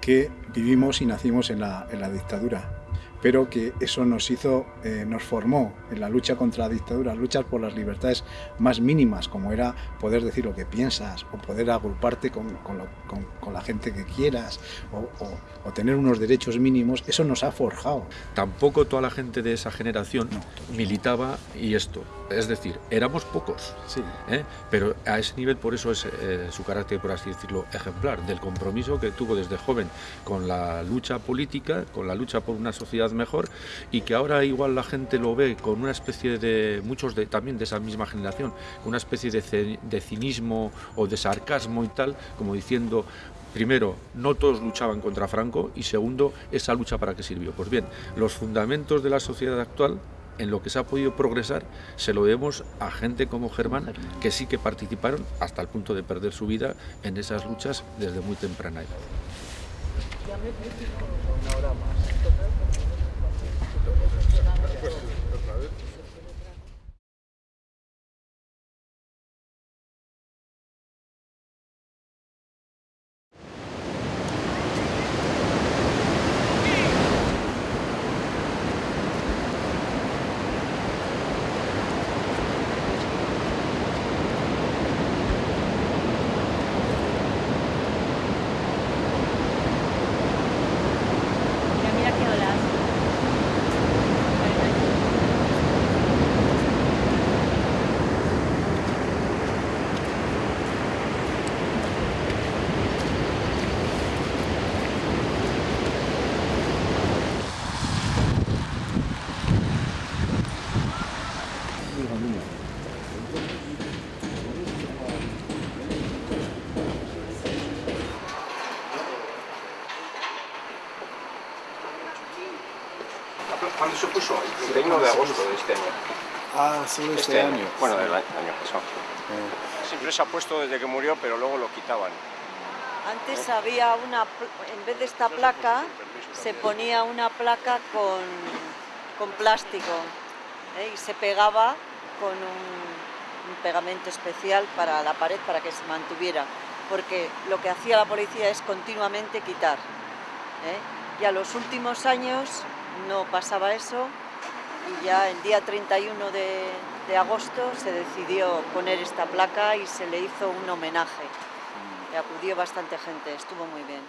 que vivimos y nacimos en la dictadura, pero que eso nos hizo, eh, nos formó en la lucha contra la dictadura, luchas por las libertades más mínimas, como era poder decir lo que piensas, o poder agruparte con, con, lo, con, con la gente que quieras, o, o, o, tener unos derechos mínimos, eso nos ha forjado. Tampoco toda la gente de esa generación no. militaba y esto. Es decir, éramos pocos, sí. ¿eh? pero a ese nivel por eso es eh, su carácter, por así decirlo, ejemplar, del compromiso que tuvo desde joven con la lucha política, con la lucha por una sociedad mejor y que ahora igual la gente lo ve con una especie de, muchos de, también de esa misma generación, con una especie de, de cinismo o de sarcasmo y tal, como diciendo, primero, no todos luchaban contra Franco y segundo, esa lucha para qué sirvió. Pues bien, los fundamentos de la sociedad actual en lo que se ha podido progresar se lo debemos a gente como Germán, que sí que participaron hasta el punto de perder su vida en esas luchas desde muy temprana edad. ¿Cuándo se puso? El 31 de agosto de este año. Ah, solo este, año. Bueno, del año, año pasado. Siempre se ha puesto desde que murió, pero luego lo quitaban. Antes había una, en vez de esta placa, se ponía una placa con, con plástico ¿eh? y se pegaba con un, un pegamento especial para la pared para que se mantuviera, porque lo que hacía la policía es continuamente quitar. ¿eh? Y a los últimos años no pasaba eso y ya el día 31 de, de, agosto se decidió poner esta placa y se le hizo un homenaje. Y acudió bastante gente, estuvo muy bien.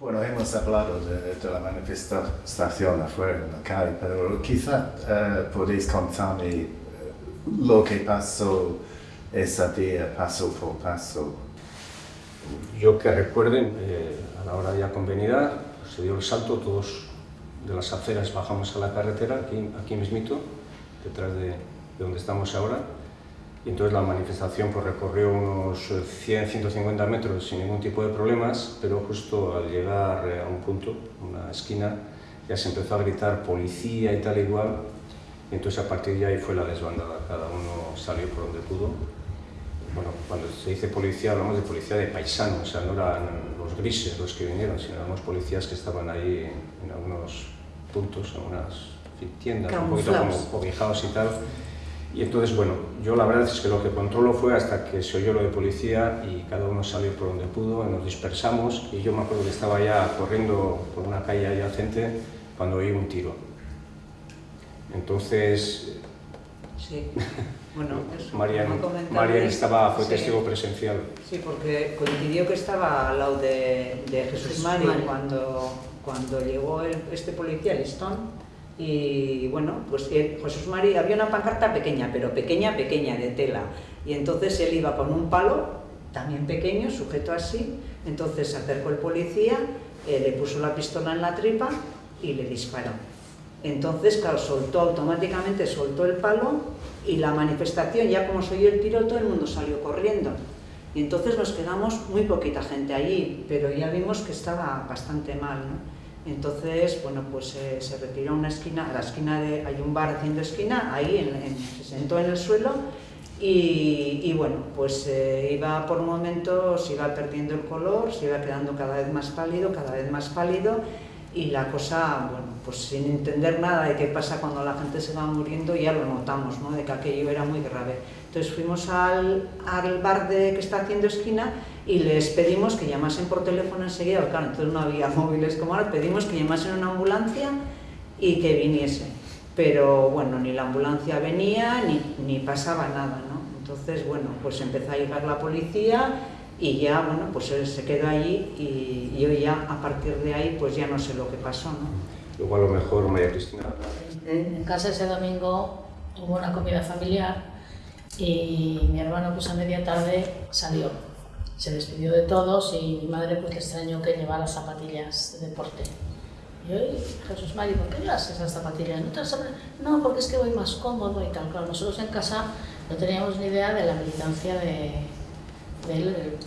Bueno, hemos hablado de, de, la manifestación afuera en la calle, pero quizá uh, podéis contarme lo que pasó ese día, paso por paso. Yo que recuerden, eh, a la hora ya convenida, se dio el salto, todos de las aceras bajamos a la carretera, aquí, aquí mismito, detrás de, de donde estamos ahora, y entonces la manifestación pues, recorrió unos 100-150 metros sin ningún tipo de problemas, pero justo al llegar a un punto, una esquina, ya se empezó a gritar policía y tal igual, y entonces a partir de ahí fue la desbandada, cada uno salió por donde pudo. Bueno, cuando se dice policía hablamos de policía de paisano, o sea, no eran los grises los que vinieron, sino eran los policías que estaban ahí en algunos puntos, en algunas tiendas, un poquito como cobijados y tal. Y entonces, bueno, yo la verdad es que lo que controlo fue hasta que se oyó lo de policía y cada uno salió por donde pudo, nos dispersamos y yo me acuerdo que estaba ya corriendo por una calle adyacente cuando oí un tiro. Entonces... Sí. <laughs> Bueno, eso, Marian, Marian estaba, fue sí, testigo presencial. Sí, porque coincidió que estaba al lado de, de Jesús, Jesús Mari, Mari cuando, cuando llegó el, este policía, Listón, y bueno, pues Jesús Mari, había una pancarta pequeña, pero pequeña, pequeña, de tela, y entonces él iba con un palo, también pequeño, sujeto así, entonces se acercó el policía, eh, le puso la pistola en la tripa y le disparó. Entonces, claro, soltó automáticamente, soltó el palo y la manifestación, ya como se oyó el tiro, todo el mundo salió corriendo. Y entonces nos quedamos muy poquita gente allí, pero ya vimos que estaba bastante mal, ¿no? Entonces, bueno, pues eh, se retiró a una esquina, a la esquina de, hay un bar haciendo esquina, ahí se sentó en el suelo y, y bueno, pues eh, iba por momentos, iba perdiendo el color, se iba quedando cada vez más pálido, cada vez más pálido y la cosa, bueno, pues sin entender nada de qué pasa cuando la gente se va muriendo, ya lo notamos, ¿no? de que aquello era muy grave. Entonces fuimos al, al bar de, que está haciendo esquina y les pedimos que llamasen por teléfono enseguida, claro, entonces no había <laughs> móviles como ahora, pedimos que llamasen una ambulancia y que viniese. Pero bueno, ni la ambulancia venía ni, ni pasaba nada, ¿no? Entonces, bueno, pues empezó a llegar la policía y ya, bueno, pues él se quedó allí y yo ya a partir de ahí pues ya no sé lo que pasó, ¿no? Luego a lo mejor María Cristina. En casa ese domingo hubo una comida familiar y mi hermano pues a media tarde salió. Se despidió de todos y mi madre pues le extrañó que llevara zapatillas de deporte. Y yo, Jesús Mari, ¿por qué llevas esas zapatillas? ¿No, te no, porque es que voy más cómodo y tal. Claro, nosotros en casa no teníamos ni idea de la militancia de, de él,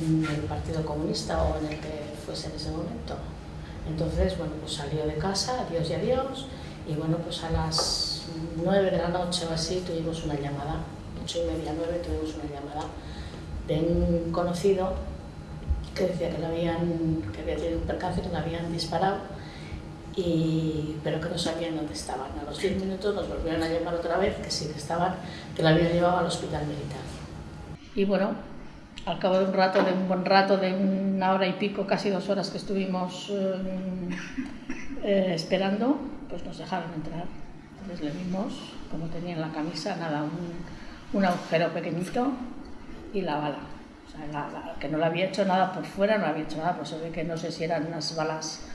en el Partido Comunista o en el que fuese en ese momento. Entonces, bueno, pues salió de casa, adiós y adiós, y bueno, pues a las nueve de la noche o así tuvimos una llamada, ocho y media, nueve tuvimos una llamada de un conocido que decía que, le habían, que había tenido un percance, que le habían disparado, y, pero que no sabían dónde estaban. A los 10 minutos nos volvieron a llamar otra vez, que sí que estaban, que la habían llevado al hospital militar. Y bueno, al cabo de un rato, de un buen rato, de una hora y pico, casi dos horas que estuvimos eh, eh, esperando, pues nos dejaron entrar. Entonces le vimos, como tenía en la camisa, nada, un, agujero pequeñito y la bala. O sea, que no le había hecho nada por fuera, no había hecho nada, pues se ve que no sé si eran unas balas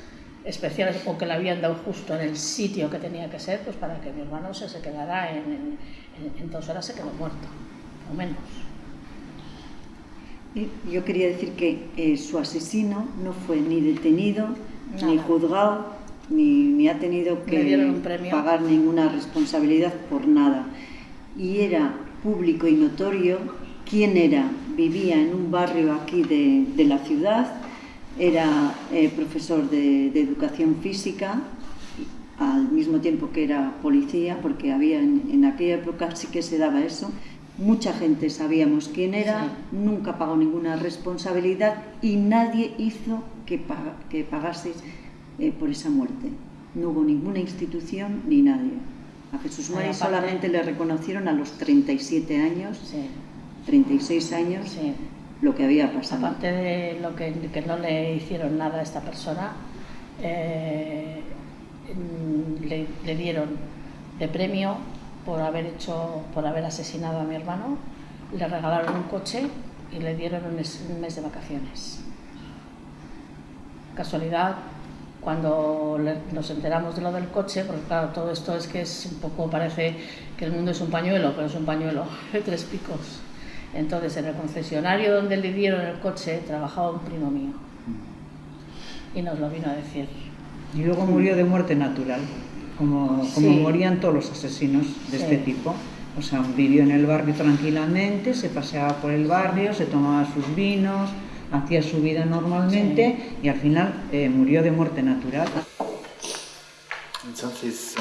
especiales o que le habían dado justo en el sitio que tenía que ser, pues para que mi hermano se, se quedara en, en, en dos horas se quedó muerto, o menos. Yo quería decir que eh, su asesino no fue ni detenido, Nada. ni juzgado, ni, ni, ha tenido que pagar ninguna responsabilidad por nada. Y era público y notorio quién era. Vivía en un barrio aquí de, de la ciudad, era eh, profesor de, de, educación física, al mismo tiempo que era policía, porque había en, en aquella época sí que se daba eso, mucha gente sabíamos quién era, sí. nunca pagó ninguna responsabilidad y nadie hizo que, paga, que pagase eh, por esa muerte. No hubo ninguna institución ni nadie. A Jesús Mari sí, solamente le reconocieron a los 37 años, sí. 36 años, lo que había pasado. Aparte de lo que, que, no le hicieron nada a esta persona, eh, le, le dieron de premio por haber hecho, por haber asesinado a mi hermano, le regalaron un coche y le dieron un mes, un mes de vacaciones. Casualidad, cuando le, nos enteramos de lo del coche, porque claro, todo esto es que es un poco, parece que el mundo es un pañuelo, pero es un pañuelo <laughs> de tres picos. Entonces, en el concesionario donde le dieron el coche, trabajaba un primo mío. Y nos lo vino a decir. Y luego murió de muerte natural como, como sí. morían todos los asesinos de sí. este tipo. O sea, vivió en el barrio tranquilamente, se paseaba por el barrio, se tomaba sus vinos, hacía su vida normalmente sí. y al final eh, murió de muerte natural. Entonces,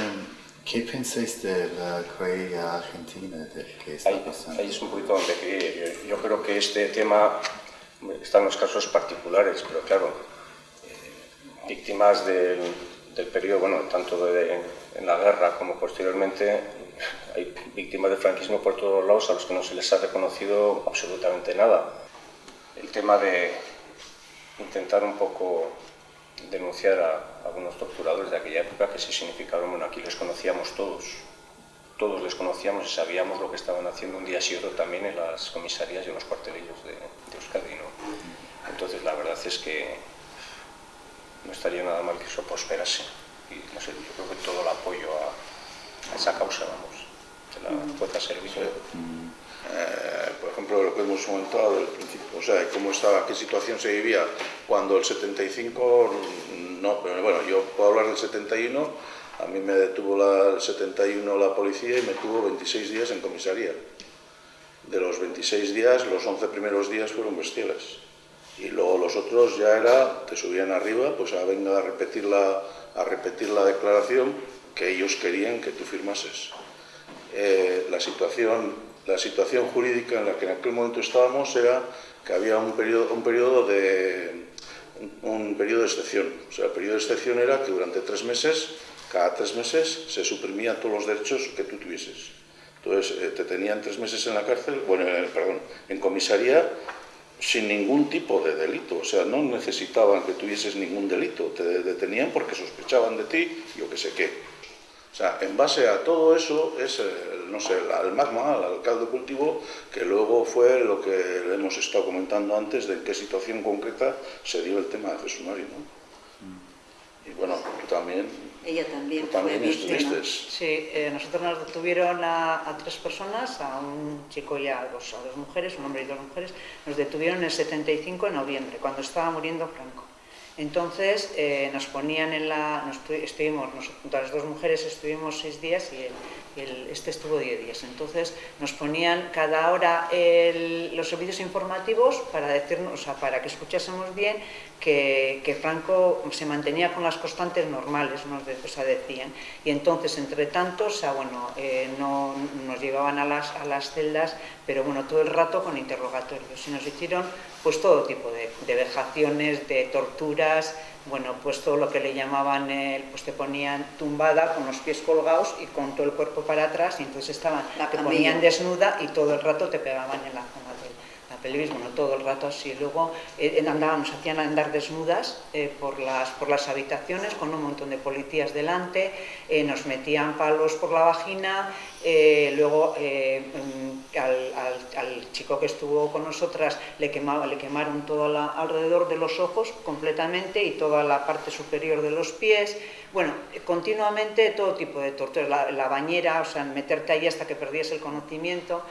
¿qué pensáis de la Corea Argentina de que está pasando? Ahí es un poquito donde quería yo, yo creo que este tema está en los casos particulares, pero claro, eh, víctimas del del periodo, bueno, tanto de, en la guerra como posteriormente, <laughs> hay víctimas del franquismo por todos lados a los que no se les ha reconocido absolutamente nada. El tema de intentar un poco denunciar a algunos torturadores de aquella época que sí significaron, bueno, aquí les conocíamos todos, todos les conocíamos y sabíamos lo que estaban haciendo un día y otro también en las comisarías y en los cuartelillos de, de Euskadi, ¿no? Entonces la verdad es que no estaría nada mal que eso prosperase. Y no sé, yo creo que todo el apoyo a, a esa causa, vamos, se la pueda servir. Sí. Eh, por ejemplo, lo que hemos comentado del principio, o sea, cómo estaba, qué situación se vivía cuando el 75, no, pero bueno, yo puedo hablar del 71, a mí me detuvo la, el 71 la policía y me tuvo 26 días en comisaría. De los 26 días, los 11 primeros días fueron bestiales y luego los otros ya era, te subían arriba, pues a venga a repetir, la, a repetir la declaración que ellos querían que tú firmases. Eh, la, situación, la situación jurídica en la que en aquel momento estábamos era que había un periodo, un periodo de un, periodo de excepción. O sea, el periodo de excepción era que durante tres meses, cada tres meses, se suprimían todos los derechos que tú tuvieses. Entonces, eh, te tenían tres meses en la cárcel, bueno, eh, perdón, en comisaría sin ningún tipo de delito, o sea, no necesitaban que tuvieses ningún delito, te detenían porque sospechaban de ti, yo que sé qué. O sea, en base a todo eso es, el, no sé, el, magma, el alcalde cultivo, que luego fue lo que hemos estado comentando antes de en qué situación concreta se dio el tema de Jesús María, ¿no? Y bueno, tú también ella también, Tú también fue. Sí, eh, nosotros nos detuvieron a, a, tres personas, a un chico y a dos, a dos mujeres, un hombre y dos mujeres, nos detuvieron el 75 de noviembre, cuando estaba muriendo Franco. Entonces eh, nos ponían en la... Nos estuvimos, las dos mujeres estuvimos seis días y el, este estuvo diez días. Entonces nos ponían cada hora los servicios informativos para decirnos, o sea, para que escuchásemos bien que, Franco se mantenía con las constantes normales, nos o sea, decían. Y entonces, entre tanto, o sea, bueno, eh, no, nos llevaban a las, a las celdas, pero bueno, todo el rato con interrogatorios. Y nos hicieron pues todo tipo de, de vejaciones, de torturas, bueno, pues todo lo que le llamaban, pues te ponían tumbada con los pies colgados y con todo el cuerpo para atrás y entonces estaban, te ponían desnuda y todo el rato te pegaban en la zona pelvis, no todo el rato así. Luego eh, andábamos, hacían andar desnudas eh, por, las, por las habitaciones con un montón de policías delante, eh, nos metían palos por la vagina, luego mm, al, chico que estuvo con nosotras le, quemaba, le quemaron todo la, alrededor de los ojos completamente y toda la parte superior de los pies. Bueno, continuamente todo tipo de torturas, la, la bañera, o sea, meterte ahí hasta que perdías el conocimiento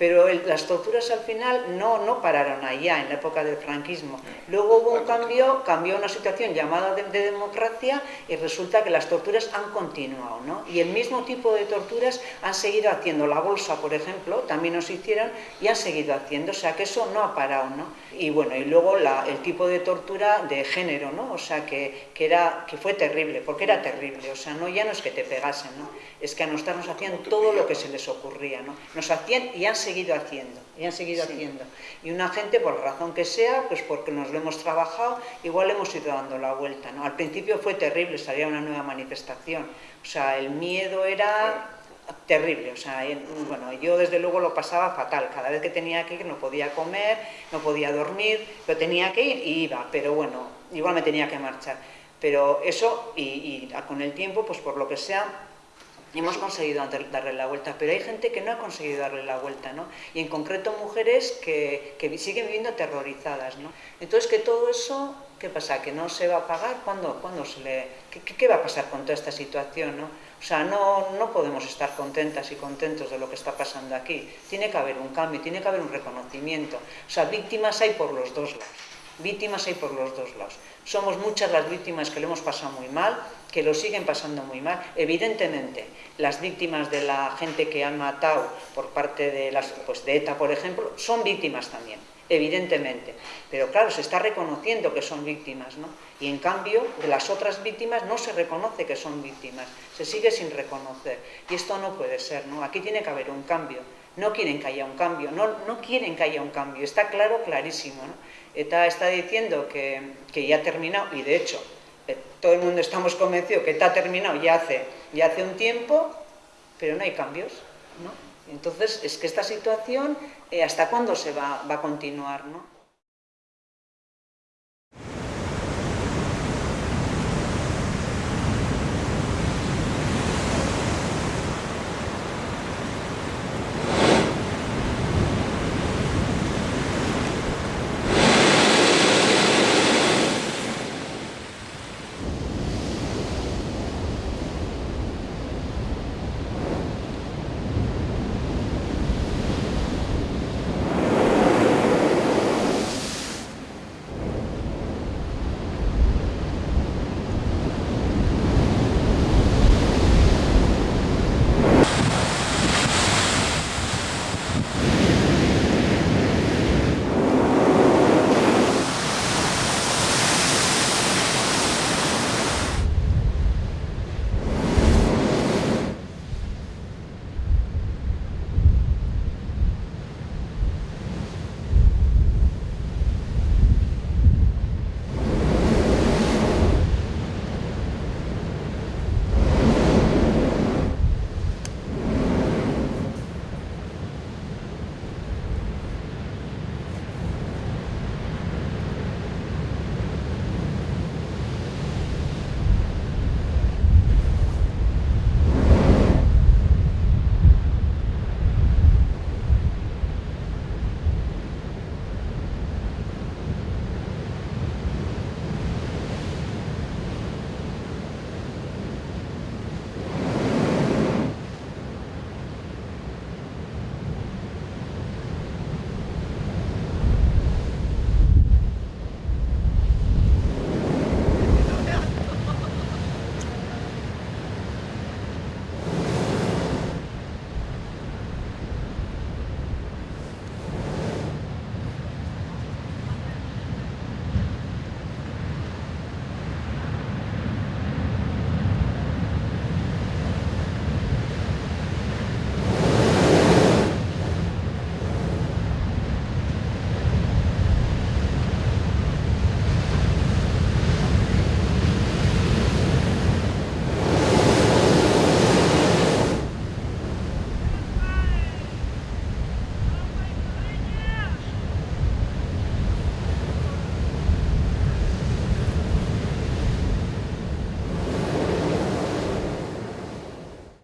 pero las torturas al final no, no pararon allá, en la época del franquismo. Luego hubo un cambio, cambió una situación llamada de, democracia y resulta que las torturas han continuado, ¿no? Y el mismo tipo de torturas han seguido haciendo. La bolsa, por ejemplo, también nos hicieron y han seguido haciendo, o sea que eso no ha parado, ¿no? Y bueno, y luego el tipo de tortura de género, ¿no? O sea que, que, era, que fue terrible, porque era terrible, o sea, no ya no es que te pegasen, ¿no? Es que a nosotros nos hacían todo lo que se les ocurría, ¿no? Nos hacían y han seguido seguido haciendo, y han seguido haciendo. Y una gente, por razón que sea, pues porque nos lo hemos trabajado, igual hemos ido dando la vuelta, ¿no? Al principio fue terrible, salía una nueva manifestación, o sea, el miedo era terrible, o sea, bueno, yo desde luego lo pasaba fatal, cada vez que tenía que ir no podía comer, no podía dormir, pero tenía que ir y iba, pero bueno, igual me tenía que marchar. Pero eso, y, y con el tiempo, pues por lo que sea, hemos conseguido darle la vuelta, pero hay gente que no ha conseguido darle la vuelta, ¿no? Y en concreto mujeres que, que siguen viviendo aterrorizadas, ¿no? Entonces, que todo eso, ¿qué pasa? ¿Que no se va a pagar? ¿Cuándo, cuándo se le...? ¿Qué, ¿Qué, va a pasar con toda esta situación, no? O sea, no, no podemos estar contentas y contentos de lo que está pasando aquí. Tiene que haber un cambio, tiene que haber un reconocimiento. O sea, víctimas hay por los dos lados. Víctimas hay por los dos lados. Somos muchas las víctimas que lo hemos pasado muy mal, que lo siguen pasando muy mal. Evidentemente, las víctimas de la gente que han matado por parte de, las, pues de ETA, por ejemplo, son víctimas también, evidentemente. Pero claro, se está reconociendo que son víctimas, ¿no? Y en cambio, de las otras víctimas no se reconoce que son víctimas, se sigue sin reconocer. Y esto no puede ser, ¿no? Aquí tiene que haber un cambio. No quieren que haya un cambio, no, no quieren que haya un cambio, está claro, clarísimo, ¿no? ETA está diciendo que, que ya ha terminado, y de hecho, eh, todo el mundo estamos convencidos que está terminado ya hace, ya hace un tiempo, pero no hay cambios, ¿no? Entonces, es que esta situación, eh, ¿hasta cuándo se va, va a continuar, no?